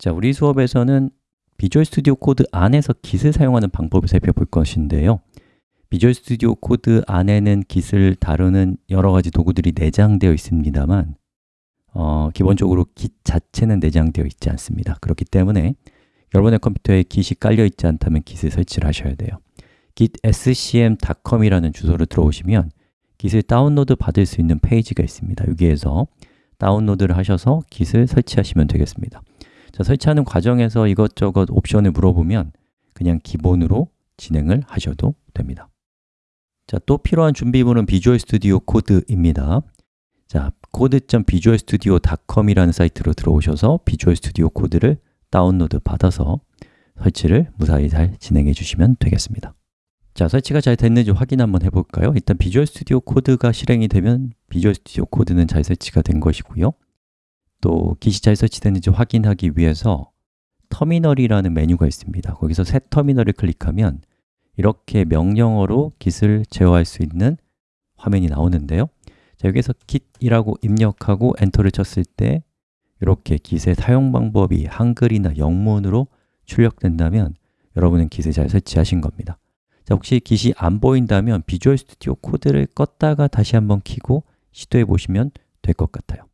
자, 우리 수업에서는 Visual Studio Code 안에서 Git을 사용하는 방법을 살펴볼 것인데요. Visual Studio Code 안에는 Git을 다루는 여러 가지 도구들이 내장되어 있습니다만 어, 기본적으로 Git 자체는 내장되어 있지 않습니다. 그렇기 때문에 여러분의 컴퓨터에 Git이 깔려 있지 않다면 Git을 설치를 하셔야 돼요. gitscm.com이라는 주소를 들어오시면 Git을 다운로드 받을 수 있는 페이지가 있습니다. 여기에서 다운로드를 하셔서 Git을 설치하시면 되겠습니다 자, 설치하는 과정에서 이것저것 옵션을 물어보면 그냥 기본으로 진행을 하셔도 됩니다. 자, 또 필요한 준비물은 Visual Studio Code입니다. 자, code.visualstudio.com이라는 사이트로 들어오셔서 Visual Studio Code를 다운로드 받아서 설치를 무사히 잘 진행해 주시면 되겠습니다. 자, 설치가 잘 됐는지 확인 한번 해볼까요? 일단 Visual Studio Code가 실행이 되면 Visual Studio Code는 잘 설치가 된 것이고요 또 기시 잘 설치됐는지 확인하기 위해서 터미널이라는 메뉴가 있습니다. 거기서 새 터미널을 클릭하면 이렇게 명령어로 git을 제어할 수 있는 화면이 나오는데요. 자, 여기서 git이라고 입력하고 엔터를 쳤을 때 이렇게 git의 사용 방법이 한글이나 영문으로 출력된다면 여러분은 git을 잘 설치하신 겁니다. 자, 혹시 git이 안 보인다면 비주얼 스튜디오 코드를 껐다가 다시 한번 켜고 시도해 보시면 될 것 같아요